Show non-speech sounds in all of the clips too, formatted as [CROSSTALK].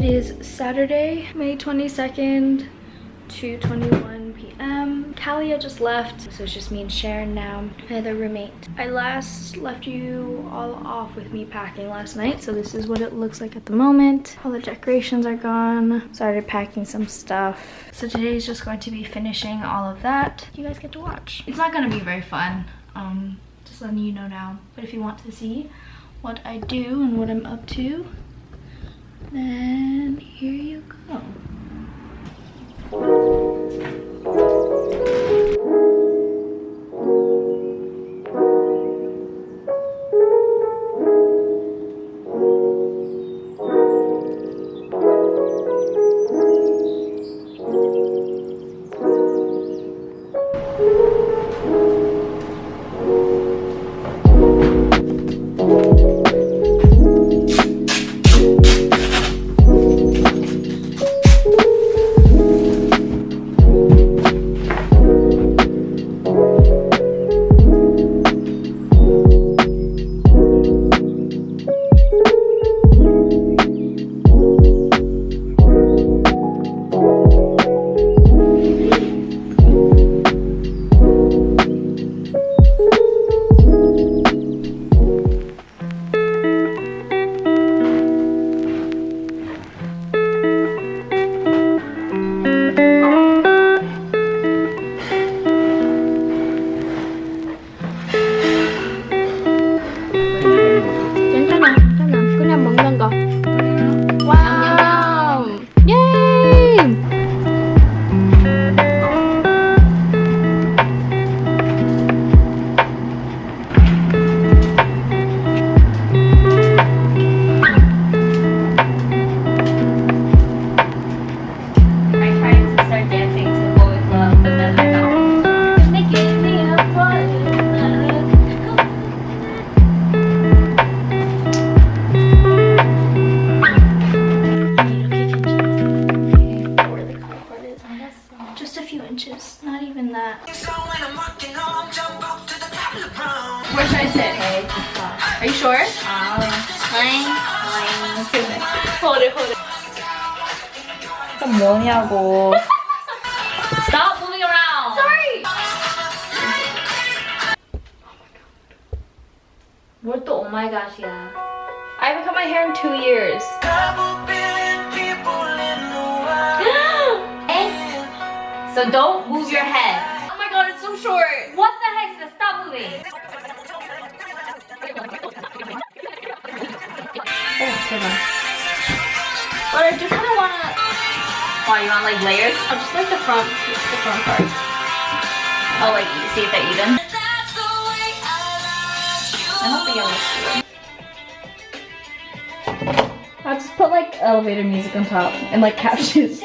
It is Saturday, May 22nd, 2.21 p.m. Kalia just left, so it's just me and Sharon now, my other roommate. I last left you all off with me packing last night, so this is what it looks like at the moment. All the decorations are gone. Started packing some stuff. So today's just going to be finishing all of that. You guys get to watch. It's not going to be very fun, um, just letting you know now. But if you want to see what I do and what I'm up to, then here you go. Oh. Just a few inches, not even that. Where should I sit? Okay, Are you sure? fine, fine. [LAUGHS] Hold it, hold it. 그럼 뭐냐고. [LAUGHS] Stop moving around. Sorry! 뭘 또 oh my gosh이야. I haven't cut my hair in two years. So don't move your head. Oh my god, it's so short. What the heck? So stop moving. Oh, But I just kind of want to, oh, Why, you want like layers? I just like the front, the front part. Oh, like see if they're even? I don't think it looks good. I'll just put like elevator music on top and like [LAUGHS] captions.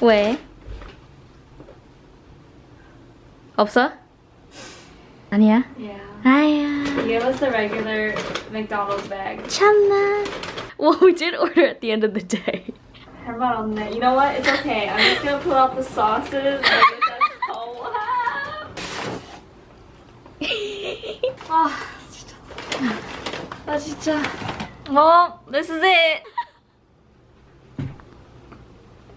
왜? 없어? 아니야? Yeah. 아야. Give us the regular McDonald's bag. 참나. Well, we did order at the end of the day. 할말 없네. You know what? It's okay. I'm just gonna pull out the sauces and get that so [LAUGHS] 아, 진짜. 아, 진짜. Well, this is it.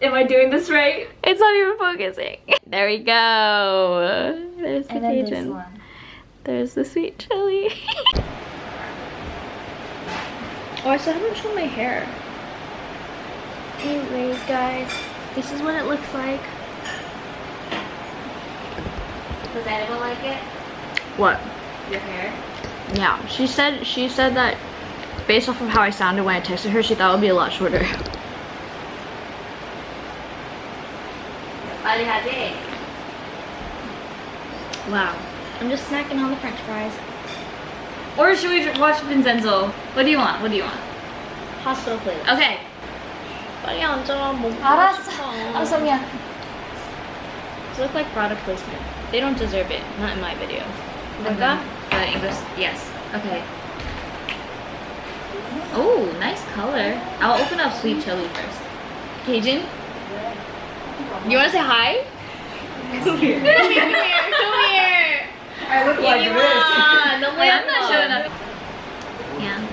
Am I doing this right? It's not even focusing. There we go. There's the Cajun. There's the sweet chili. [LAUGHS] oh, I still haven't shown my hair. Anyways, guys, this is what it looks like. Does anyone like it? What? Your hair? Yeah, she said she said that based off of how I sounded when I texted her, she thought it would be a lot shorter. 빨리 하지. Wow. I'm just snacking on the french fries. Or should we watch Vincenzo? What do you want? What do you want? Hospital please. Okay. Bye. 빨리 앉아. 뭐 알았어. 싶어. 알았어, 미안. It look like product placement. They don't deserve it. Not in my video. And Becca? then the English, yes. Okay. Oh, nice color. I'll open up sweet chili first. Cajun? You wanna say hi? Come here. Come here. Come here. [LAUGHS] I look like this. I'm not showing up. Yeah.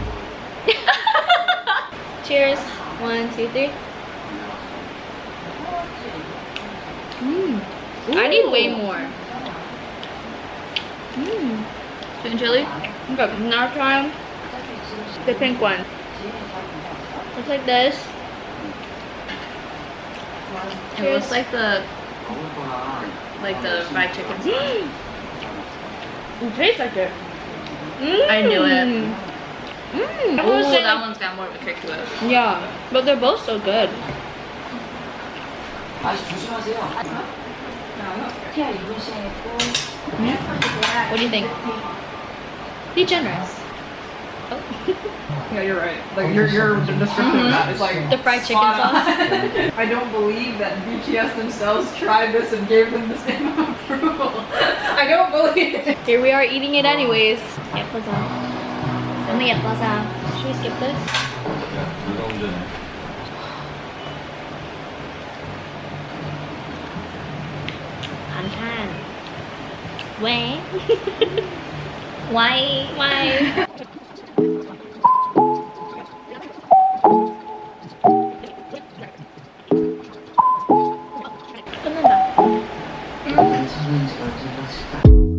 [LAUGHS] Cheers. One, two, three. Mm. I need way more. Mmm. Sweet and chili? Okay, now try the pink one. Looks like this. It looks like the like the fried chicken [GASPS] sauce. It tastes like it. I knew it. Mm. Oh, that one's got more of a kick to it. Yeah, but they're both so good. What do you think? Be generous. [LAUGHS] yeah, you're right. Like you're description mm -hmm. of that is like the fried chicken sauce. [LAUGHS] [LAUGHS] I don't believe that BTS themselves tried this and gave them the same approval. I don't believe it. Here we are eating it anyways. Yapboza. Some yapboza. Should we skip this? Why? Why? Why? 感じました。